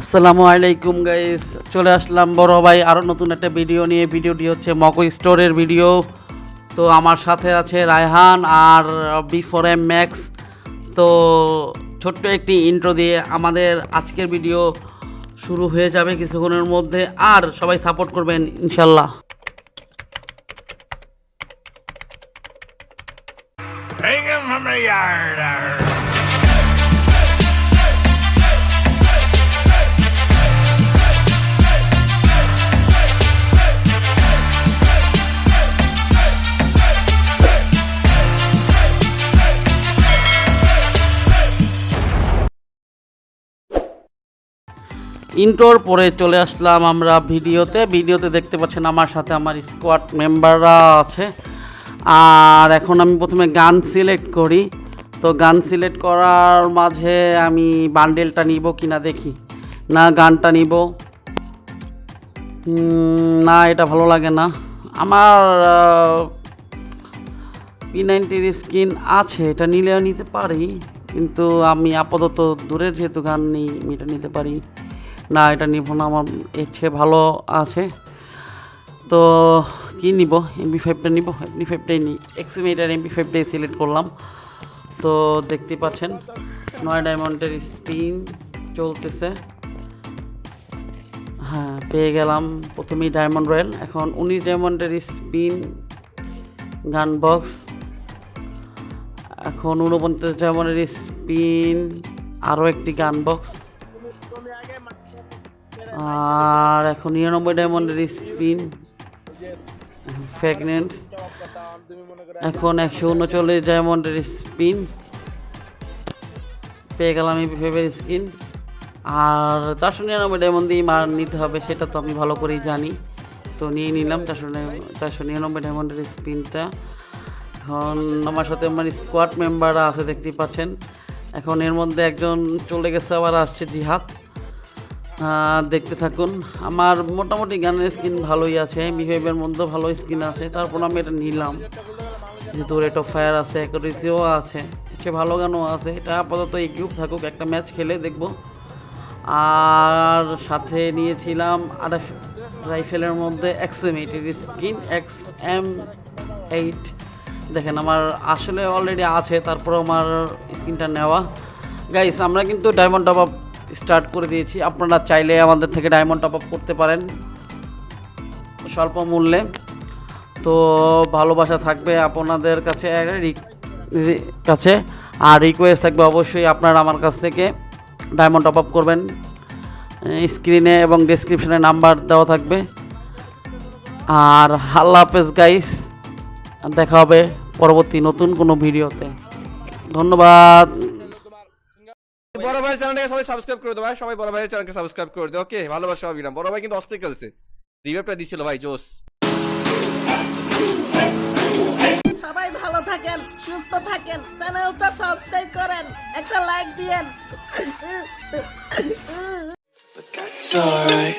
আসসালামু আলাইকুম গাইস চলে আসলাম বড় ভাই আরও নতুন একটা ভিডিও নিয়ে। ভিডিওটি হচ্ছে মকো স্টোরের ভিডিও তো আমার সাথে আছে রায়হান আর বি ফোর এম ম্যাক্স তো ছোট্ট একটি ইন্ট্রো দিয়ে আমাদের আজকের ভিডিও শুরু হয়ে যাবে কিছুক্ষণের মধ্যে। আর সবাই সাপোর্ট করবেন, ইনশাল্লাহ। Hang him from the yard. ইন্টোর পরে চলে আসলাম আমরা ভিডিওতে। ভিডিওতে দেখতে পাচ্ছেন আমার সাথে আমার স্কোয়াড মেম্বাররা আছে। আর এখন আমি প্রথমে গান সিলেক্ট করি। তো গান সিলেক্ট করার মাঝে আমি বান্ডেলটা নিব কিনা দেখি। না, গানটা নিব। না, এটা ভালো লাগে না। আমার পি নাইনটির স্কিন আছে, এটা নিলেও নিতে পারি। কিন্তু আমি আপাতত দূরের যেহেতু গান নেই, আমি এটা নিতে পারি। না, এটা নিব না, আমার এর চেয়ে ভালো আছে। তো কি নিব? এমবি ফাইভটা নিব? এমবি ফাইভটাই নিই। এক্সিমেটার এমবি ফাইভটাই সিলেক্ট করলাম। তো দেখতে পাচ্ছেন, নয় ডায়মন্ডের স্পিন চলতেছে। হ্যাঁ পেয়ে গেলাম প্রথমেই ডায়মন্ড রয়্যাল এখন উনিশ ডায়মন্ডের স্পিন গান বক্স এখন উনপঞ্চাশ ডায়মন্ডের স্পিন আরও একটি গান বক্স আর এখন নিরানব্বই ডায়মন্ডের স্পিন ফ্যাগনেন্টস এখন একশো উনচল্লিশ ডায়মন্ডের স্পিন পেয়ে গেলাম এই ফেভের স্কিন আর চারশো নিরানব্বই ডায়মন্ড দিয়ে মার নিতে হবে, সেটা তো আমি ভালো করেই জানি। তো নিয়ে নিলাম চারশো চারশো নিরানব্বই ডায়মন্ডের স্পিনটা এখন আমার সাথে আমার স্কোয়াড মেম্বাররা আছে, দেখতেই পাচ্ছেন। এখন এর মধ্যে একজন চলে গেছে, আবার আসছে জিহাদ। দেখতে থাকুন। আমার মোটামুটি গানের স্কিন ভালোই আছে বিহেভিয়ার মধ্যে ভালো স্কিন আছে, তারপর আমি এটা নিলাম। যেহেতু রেট অফ ফায়ার আছে অ্যাকুরেসিও আছে, সে ভালো গানও আছে। এটা আপাতত এই গ্রুপ থাকুক, একটা ম্যাচ খেলে দেখব। আর সাথে নিয়েছিলাম আর রাইফেলের মধ্যে এক্স এম এইটের স্কিন এক্স এম এইট দেখেন, আমার আসলে অলরেডি আছে তারপর আমার স্কিনটা নেওয়া। গাইস আমরা কিন্তু ডায়মন্ড টপ আপ স্টার্ট করে দিয়েছি। আপনারা চাইলে আমাদের থেকে ডায়মন্ড টপ আপ করতে পারেন স্বল্প মূল্যে। তো ভালোবাসা থাকবে আপনাদের কাছে কাছে। আর রিকোয়েস্ট থাকবে অবশ্যই আপনারা আমার কাছ থেকে ডায়মন্ড টপ আপ করবেন। স্ক্রিনে এবং ডিসক্রিপশনে নাম্বার দেওয়া থাকবে। আর আল্লাহ হাফেজ গাইস দেখা হবে পরবর্তী নতুন কোনো ভিডিওতে। ধন্যবাদ। বড় ভাইয়ের চ্যানেলটাকে সবাই সাবস্ক্রাইব করে দেবো ভাই। সবাই বড় ভাইয়ের চ্যানেলকে সাবস্ক্রাইব করে দেবো ওকে ভালোবাসা না বড় ভাই কিন্তু অস্থির খেলছে। রিভাইভটা দিছিল ভাই জোস সবাই ভালো থাকেন সুস্থ থাকেন চ্যানেলটা সাবস্ক্রাইব করেন একটা লাইক দিয়েন। But that's alright.